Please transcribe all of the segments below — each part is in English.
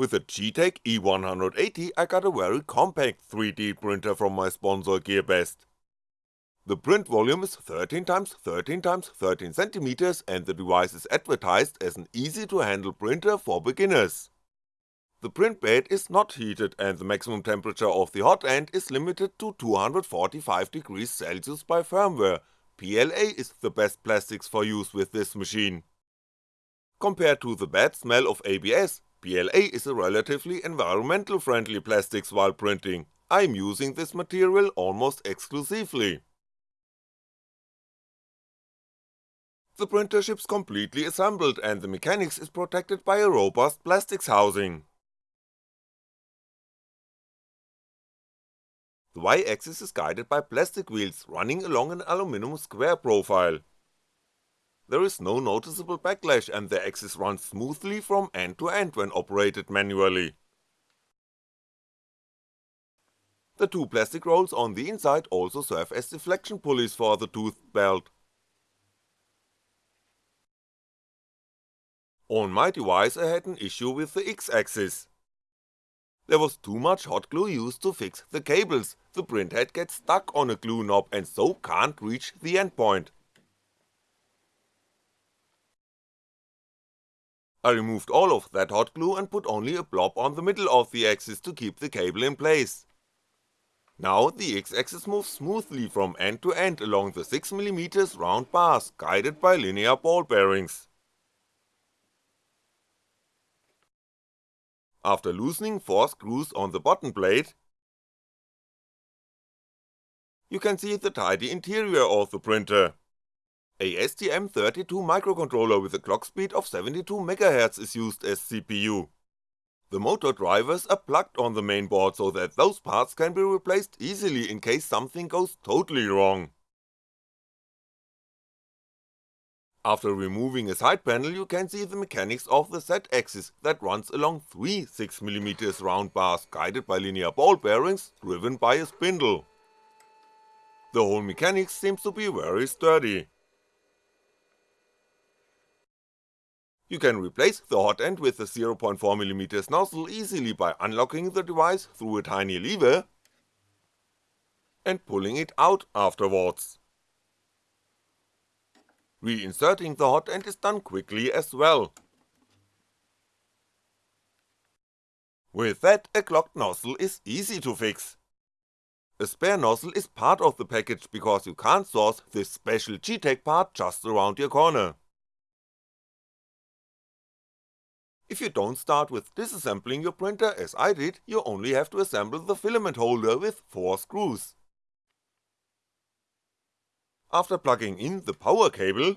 With the Geeetech E180 I got a very compact 3D printer from my sponsor GearBest. The print volume is 13x13x 13cm and the device is advertised as an easy to handle printer for beginners. The print bed is not heated and the maximum temperature of the hot end is limited to 245 degrees Celsius by firmware, PLA is the best plastics for use with this machine. Compared to the bad smell of ABS, PLA is a relatively environmental friendly plastics while printing, I'm using this material almost exclusively. The printer ships completely assembled and the mechanics is protected by a robust plastics housing. The Y-axis is guided by plastic wheels running along an aluminum square profile. There is no noticeable backlash and the axis runs smoothly from end to end when operated manually. The two plastic rolls on the inside also serve as deflection pulleys for the toothed belt. On my device I had an issue with the X-axis. There was too much hot glue used to fix the cables, the printhead gets stuck on a glue knob and so can't reach the endpoint. I removed all of that hot glue and put only a blob on the middle of the axis to keep the cable in place. Now the X-axis moves smoothly from end to end along the 6mm round bars guided by linear ball bearings. After loosening 4 screws on the bottom plate, you can see the tidy interior of the printer. A STM32 microcontroller with a clock speed of 72MHz is used as CPU. The motor drivers are plugged on the mainboard so that those parts can be replaced easily in case something goes totally wrong. After removing a side panel you can see the mechanics of the Z-axis that runs along three 6mm round bars guided by linear ball bearings driven by a spindle. The whole mechanics seems to be very sturdy. You can replace the hot end with a 0.4mm nozzle easily by unlocking the device through a tiny lever and pulling it out afterwards. Reinserting the hot end is done quickly as well. With that a clogged nozzle is easy to fix. A spare nozzle is part of the package because you can't source this special Geeetech part just around your corner. If you don't start with disassembling your printer as I did, you only have to assemble the filament holder with 4 screws. After plugging in the power cable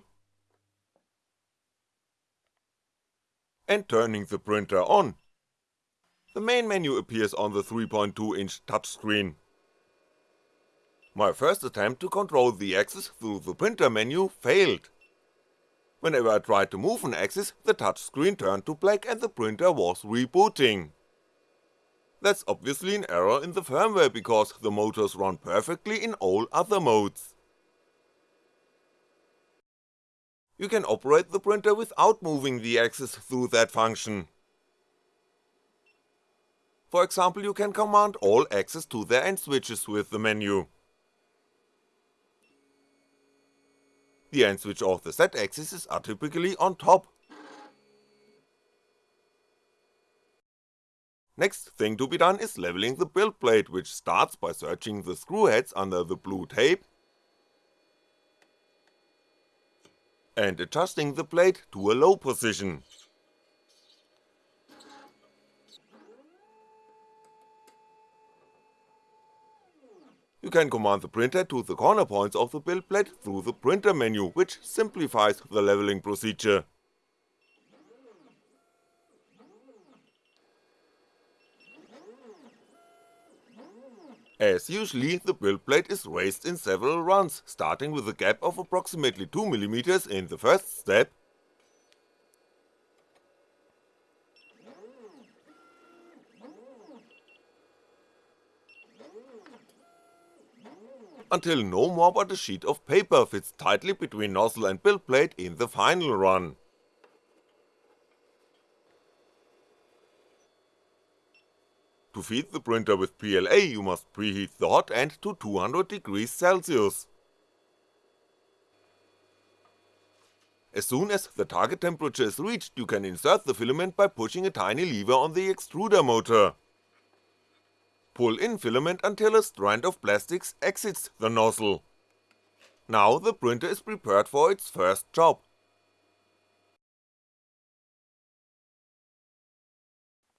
and turning the printer on, the main menu appears on the 3.2 inch touchscreen. My first attempt to control the axis through the printer menu failed. Whenever I tried to move an axis, the touchscreen turned to black and the printer was rebooting. That's obviously an error in the firmware because the motors run perfectly in all other modes. you can operate the printer without moving the axis through that function. For example you can command all axes to their end switches with the menu. The end switch of the Z-axis are typically on top. Next thing to be done is leveling the build plate which starts by searching the screw heads under the blue tape and adjusting the plate to a low position. You can command the printer to the corner points of the build plate through the printer menu, which simplifies the leveling procedure. As usually, the build plate is raised in several runs, starting with a gap of approximately 2mm in the first step, until no more but a sheet of paper fits tightly between nozzle and build plate in the final run. To feed the printer with PLA you must preheat the hot end to 200 degrees Celsius. As soon as the target temperature is reached you can insert the filament by pushing a tiny lever on the extruder motor. Pull in filament until a strand of plastics exits the nozzle. Now the printer is prepared for its first job.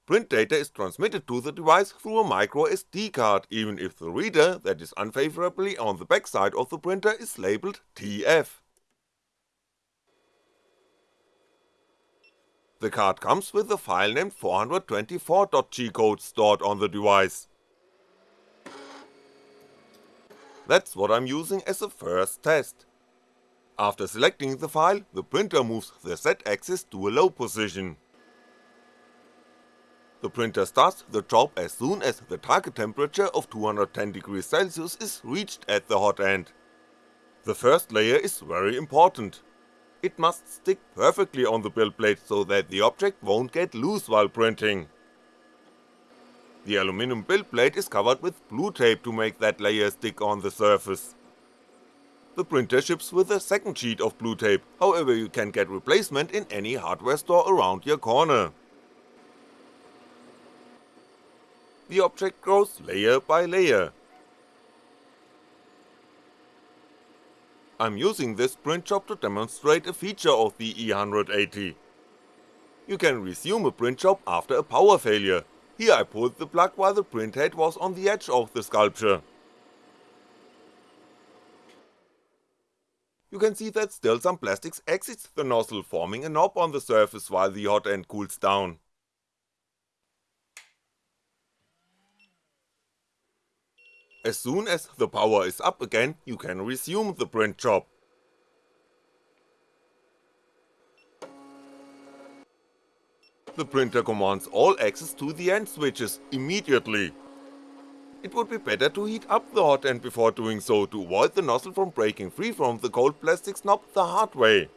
Print data is transmitted to the device through a micro SD card even if the reader that is unfavorably on the backside of the printer is labeled TF. The card comes with a file named 424.g code stored on the device. That's what I'm using as a first test. After selecting the file, the printer moves the Z-axis to a low position. The printer starts the job as soon as the target temperature of 210 degrees Celsius is reached at the hot end. The first layer is very important, it must stick perfectly on the build plate so that the object won't get loose while printing. The aluminum build plate is covered with blue tape to make that layer stick on the surface. The printer ships with a second sheet of blue tape, however you can get replacement in any hardware store around your corner. The object grows layer by layer, I'm using this print job to demonstrate a feature of the E180. You can resume a print job after a power failure, here I pulled the plug while the print head was on the edge of the sculpture. You can see that still some plastics exits the nozzle forming a knob on the surface while the hot end cools down. As soon as the power is up again, you can resume the print job. The printer commands all axes to the end switches immediately. It would be better to heat up the hot end before doing so to avoid the nozzle from breaking free from the cold plastic knob the hard way.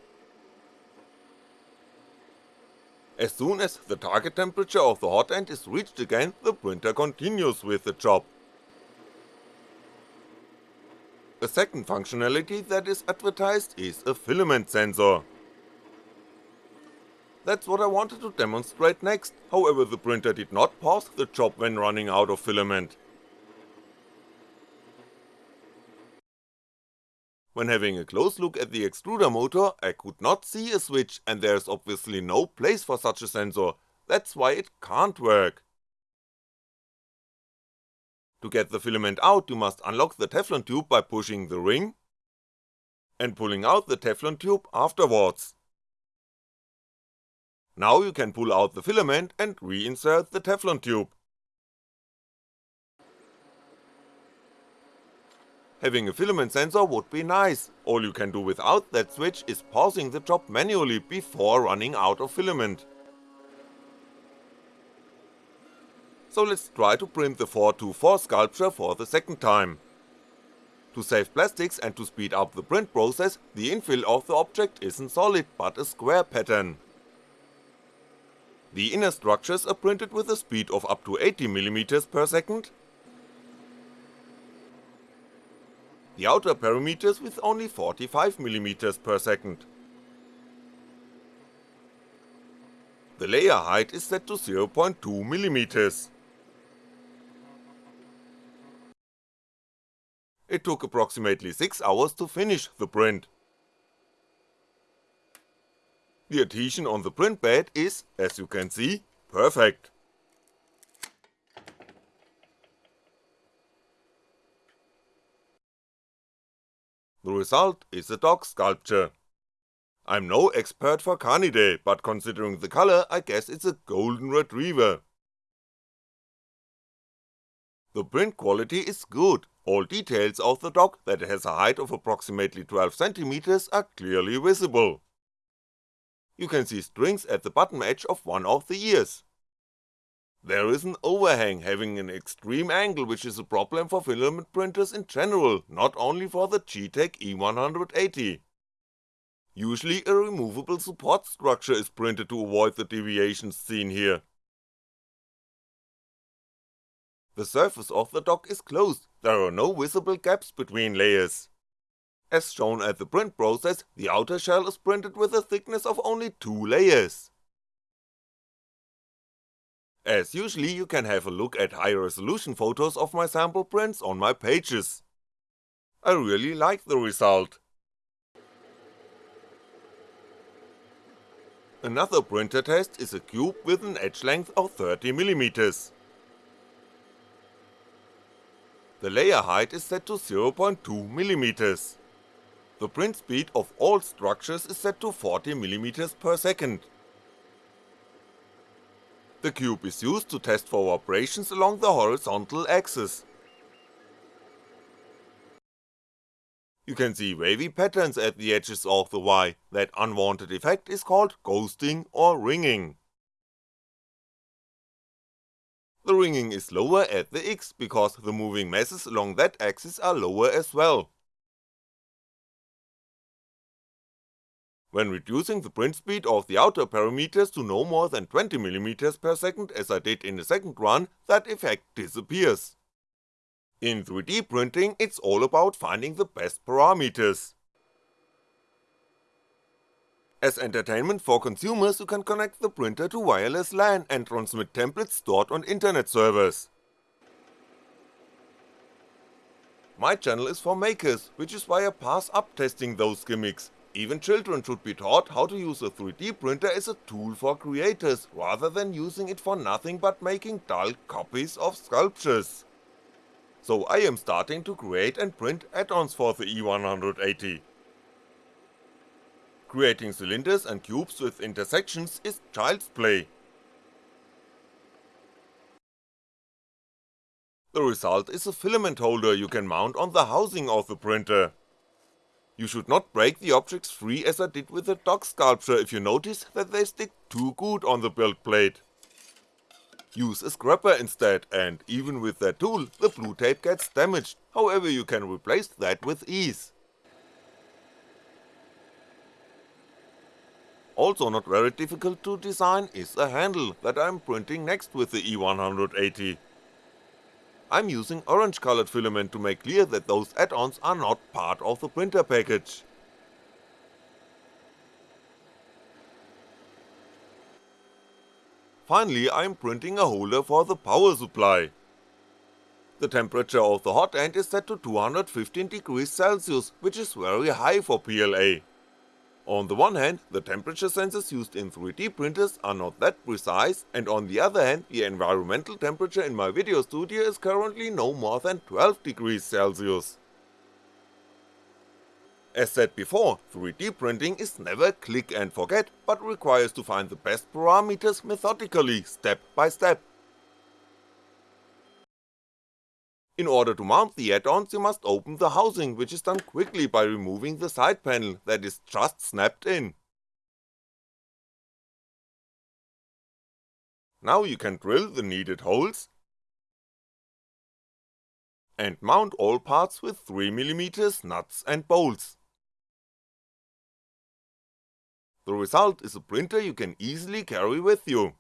As soon as the target temperature of the hot end is reached again, the printer continues with the job. A second functionality that is advertised is a filament sensor. That's what I wanted to demonstrate next, however the printer did not pause the job when running out of filament. When having a close look at the extruder motor, I could not see a switch and there's obviously no place for such a sensor, that's why it can't work. To get the filament out you must unlock the Teflon tube by pushing the ring and pulling out the Teflon tube afterwards. Now you can pull out the filament and reinsert the Teflon tube. Having a filament sensor would be nice, all you can do without that switch is pausing the job manually before running out of filament. so let's try to print the 424 sculpture for the second time. To save plastics and to speed up the print process, the infill of the object isn't solid but a square pattern. The inner structures are printed with a speed of up to 80mm per second, the outer perimeters with only 45mm per second. The layer height is set to 0.2mm. It took approximately 6 hours to finish the print. The adhesion on the print bed is, as you can see, perfect. The result is a dog sculpture. I'm no expert for Canidae, but considering the color I guess it's a golden retriever. The print quality is good, all details of the dog that has a height of approximately 12cm are clearly visible. You can see strings at the bottom edge of one of the ears. There is an overhang having an extreme angle which is a problem for filament printers in general, not only for the Geeetech E180. Usually a removable support structure is printed to avoid the deviations seen here. The surface of the dock is closed, there are no visible gaps between layers. As shown at the print process, the outer shell is printed with a thickness of only 2 layers. As usually you can have a look at high resolution photos of my sample prints on my pages. I really like the result. Another printer test is a cube with an edge length of 30mm. The layer height is set to 0.2mm. The print speed of all structures is set to 40mm per second. The cube is used to test for vibrations along the horizontal axis. You can see wavy patterns at the edges of the Y, that unwanted effect is called ghosting or ringing. The ringing is lower at the X because the moving masses along that axis are lower as well. When reducing the print speed of the outer perimeters to no more than 20mm per second as I did in the second run, that effect disappears. In 3D printing, it's all about finding the best parameters. As entertainment for consumers, you can connect the printer to wireless LAN and transmit templates stored on internet servers. My channel is for makers, which is why I pass up testing those gimmicks, even children should be taught how to use a 3D printer as a tool for creators, rather than using it for nothing but making dull copies of sculptures so I am starting to create and print add-ons for the E180. Creating cylinders and cubes with intersections is child's play. The result is a filament holder you can mount on the housing of the printer. You should not break the objects free as I did with the dog sculpture if you notice that they stick too good on the build plate use a scraper instead, and even with that tool, the blue tape gets damaged, however you can replace that with ease. Also not very difficult to design is a handle that I'm printing next with the E180. I'm using orange colored filament to make clear that those add-ons are not part of the printer package. Finally I'm printing a holder for the power supply. The temperature of the hot end is set to 215 degrees Celsius, which is very high for PLA. On the one hand, the temperature sensors used in 3D printers are not that precise, and on the other hand, the environmental temperature in my video studio is currently no more than 12 degrees Celsius. As said before, 3D printing is never click and forget, but requires to find the best parameters methodically, step by step. In order to mount the add-ons you must open the housing, which is done quickly by removing the side panel that is just snapped in. Now you can drill the needed holes, and mount all parts with 3mm nuts and bolts. The result is a printer you can easily carry with you.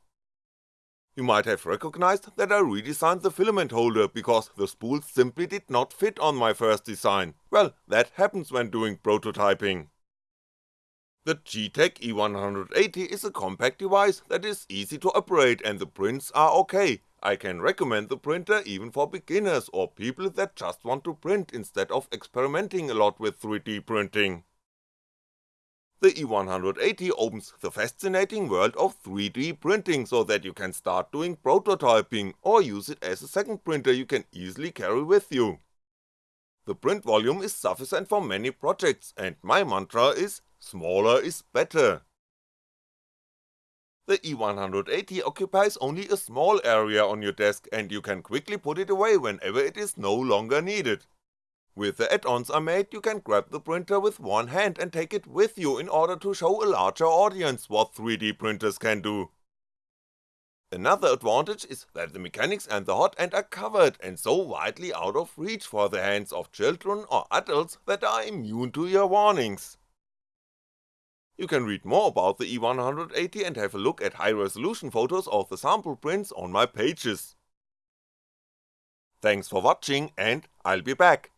You might have recognized that I redesigned the filament holder because the spools simply did not fit on my first design, well, that happens when doing prototyping. The Geeetech E180 is a compact device that is easy to operate and the prints are ok, I can recommend the printer even for beginners or people that just want to print instead of experimenting a lot with 3D printing. The E180 opens the fascinating world of 3D printing so that you can start doing prototyping or use it as a second printer you can easily carry with you. The print volume is sufficient for many projects and my mantra is smaller is better. The E180 occupies only a small area on your desk and you can quickly put it away whenever it is no longer needed. With the add-ons I made, you can grab the printer with one hand and take it with you in order to show a larger audience what 3D printers can do. Another advantage is that the mechanics and the hot end are covered and so widely out of reach for the hands of children or adults that are immune to your warnings. You can read more about the E180 and have a look at high resolution photos of the sample prints on my pages. Thanks for watching and I'll be back.